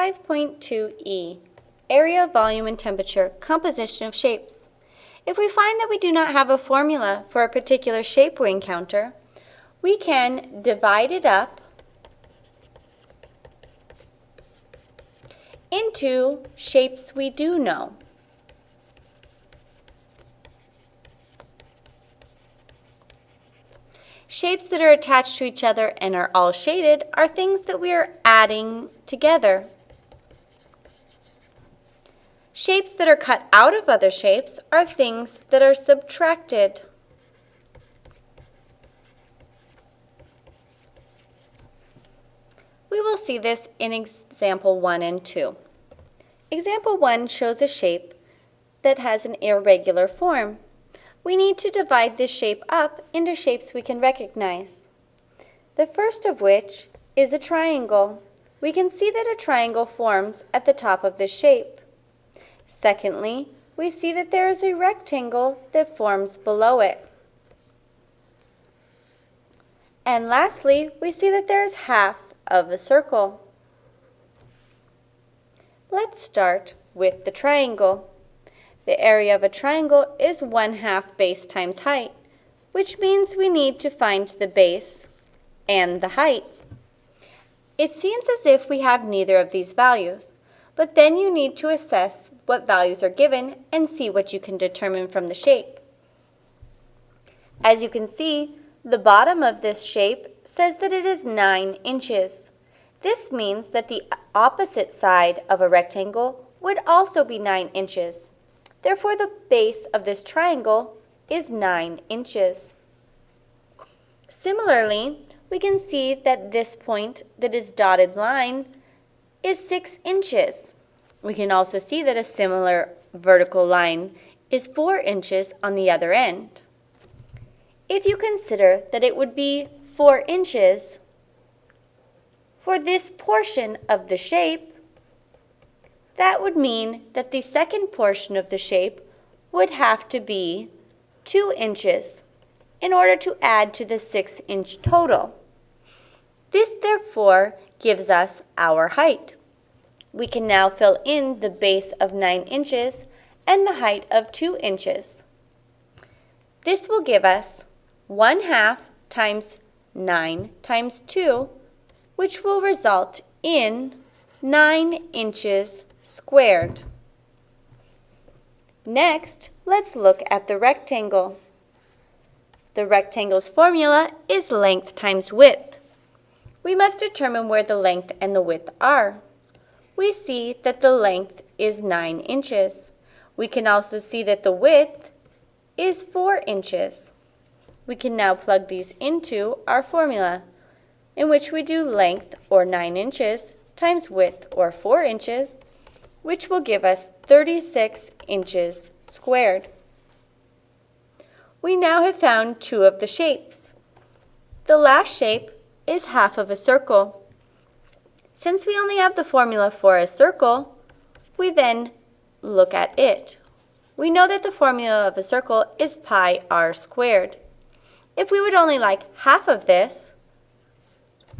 5.2e, area, volume, and temperature, composition of shapes. If we find that we do not have a formula for a particular shape we encounter, we can divide it up into shapes we do know. Shapes that are attached to each other and are all shaded are things that we are adding together. Shapes that are cut out of other shapes are things that are subtracted. We will see this in example 1 and 2. Example 1 shows a shape that has an irregular form we need to divide this shape up into shapes we can recognize. The first of which is a triangle. We can see that a triangle forms at the top of this shape. Secondly, we see that there is a rectangle that forms below it. And lastly, we see that there is half of a circle. Let's start with the triangle. The area of a triangle is 1 half base times height, which means we need to find the base and the height. It seems as if we have neither of these values, but then you need to assess what values are given and see what you can determine from the shape. As you can see, the bottom of this shape says that it is 9 inches. This means that the opposite side of a rectangle would also be 9 inches. Therefore, the base of this triangle is 9 inches. Similarly, we can see that this point that is dotted line is 6 inches. We can also see that a similar vertical line is 4 inches on the other end. If you consider that it would be 4 inches for this portion of the shape, that would mean that the second portion of the shape would have to be 2 inches in order to add to the 6 inch total. This therefore gives us our height. We can now fill in the base of 9 inches and the height of 2 inches. This will give us 1 half times 9 times 2, which will result in 9 inches squared. Next, let's look at the rectangle. The rectangle's formula is length times width. We must determine where the length and the width are. We see that the length is 9 inches. We can also see that the width is 4 inches. We can now plug these into our formula, in which we do length, or 9 inches, times width, or 4 inches, which will give us 36 inches squared. We now have found two of the shapes. The last shape is half of a circle. Since we only have the formula for a circle, we then look at it. We know that the formula of a circle is pi r squared. If we would only like half of this,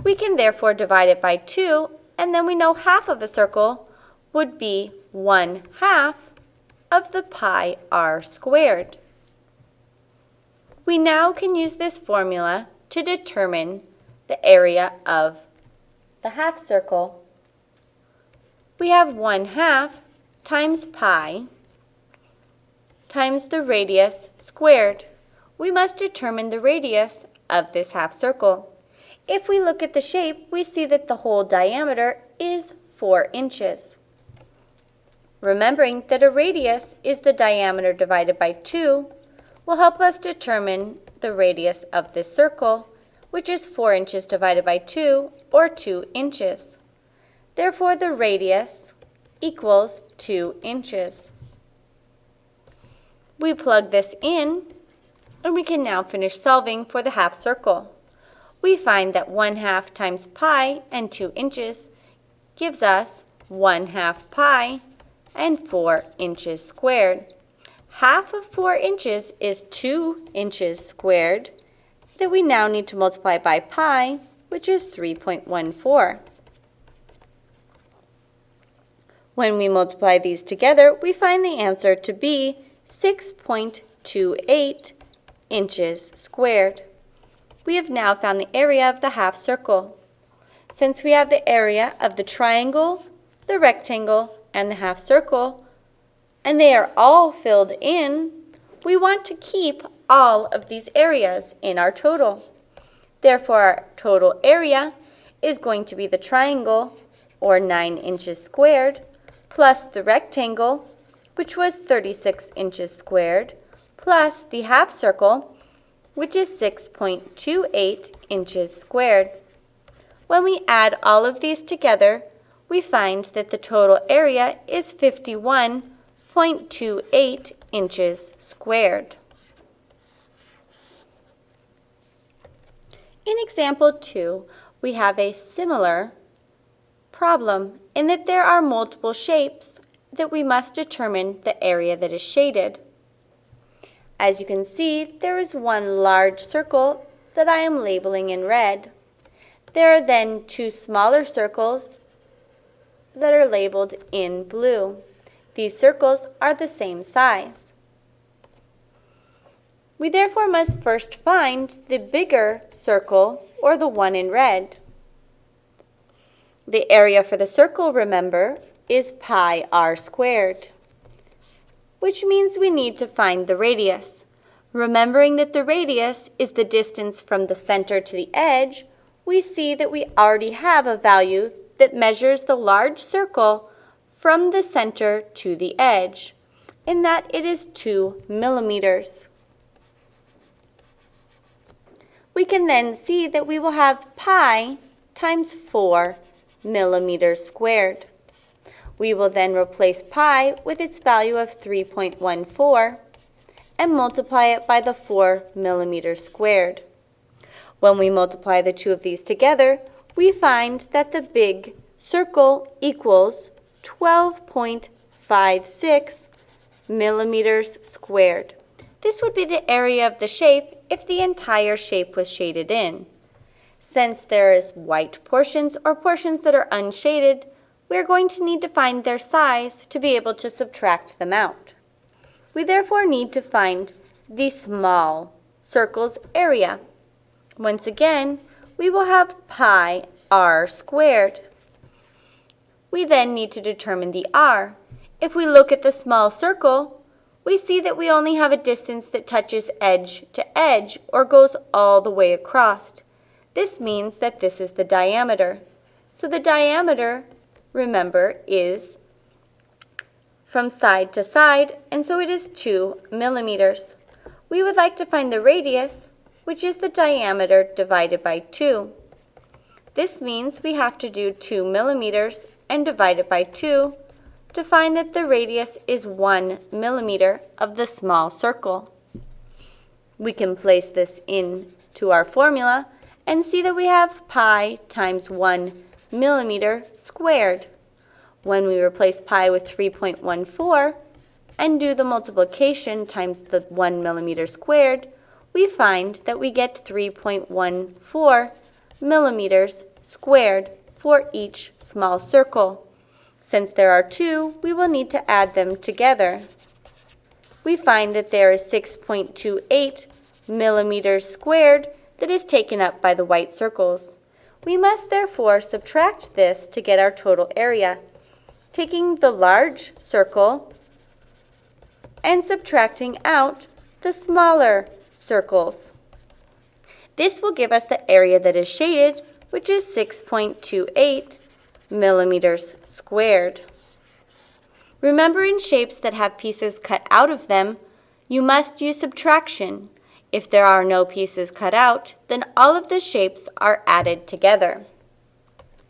we can therefore divide it by 2, and then we know half of a circle would be 1 half of the pi r squared. We now can use this formula to determine the area of the half circle. We have 1 half times pi times the radius squared. We must determine the radius of this half circle. If we look at the shape, we see that the whole diameter is 4 inches. Remembering that a radius is the diameter divided by 2 will help us determine the radius of this circle, which is 4 inches divided by 2, or 2 inches. Therefore, the radius equals 2 inches. We plug this in, and we can now finish solving for the half circle. We find that 1 half times pi and 2 inches gives us 1 half pi and 4 inches squared. Half of 4 inches is 2 inches squared that we now need to multiply by pi, which is 3.14. When we multiply these together, we find the answer to be 6.28 inches squared. We have now found the area of the half circle. Since we have the area of the triangle, the rectangle, and the half circle, and they are all filled in, we want to keep all of these areas in our total. Therefore, our total area is going to be the triangle, or 9 inches squared, plus the rectangle, which was 36 inches squared, plus the half circle, which is 6.28 inches squared. When we add all of these together, we find that the total area is 51.28 inches squared. In example 2, we have a similar problem in that there are multiple shapes that we must determine the area that is shaded. As you can see, there is one large circle that I am labeling in red. There are then two smaller circles that are labeled in blue. These circles are the same size. We therefore must first find the bigger circle, or the one in red. The area for the circle, remember, is pi r squared, which means we need to find the radius. Remembering that the radius is the distance from the center to the edge, we see that we already have a value that measures the large circle from the center to the edge, in that it is 2 millimeters. We can then see that we will have pi times 4 millimeters squared. We will then replace pi with its value of 3.14 and multiply it by the 4 millimeters squared. When we multiply the two of these together, we find that the big circle equals 12.56 millimeters squared. This would be the area of the shape if the entire shape was shaded in. Since there is white portions or portions that are unshaded, we are going to need to find their size to be able to subtract them out. We therefore need to find the small circle's area. Once again, we will have pi r squared. We then need to determine the r. If we look at the small circle, we see that we only have a distance that touches edge to edge or goes all the way across. This means that this is the diameter. So the diameter, remember, is from side to side, and so it is 2 millimeters. We would like to find the radius, which is the diameter divided by 2. This means we have to do 2 millimeters and divide it by 2 to find that the radius is 1 millimeter of the small circle. We can place this into our formula and see that we have pi times 1 millimeter squared. When we replace pi with 3.14 and do the multiplication times the 1 millimeter squared, we find that we get 3.14 millimeters squared for each small circle. Since there are two, we will need to add them together. We find that there is 6.28 millimeters squared that is taken up by the white circles. We must therefore subtract this to get our total area, taking the large circle and subtracting out the smaller circles. This will give us the area that is shaded, which is 6.28 millimeters squared. Remember in shapes that have pieces cut out of them, you must use subtraction. If there are no pieces cut out, then all of the shapes are added together.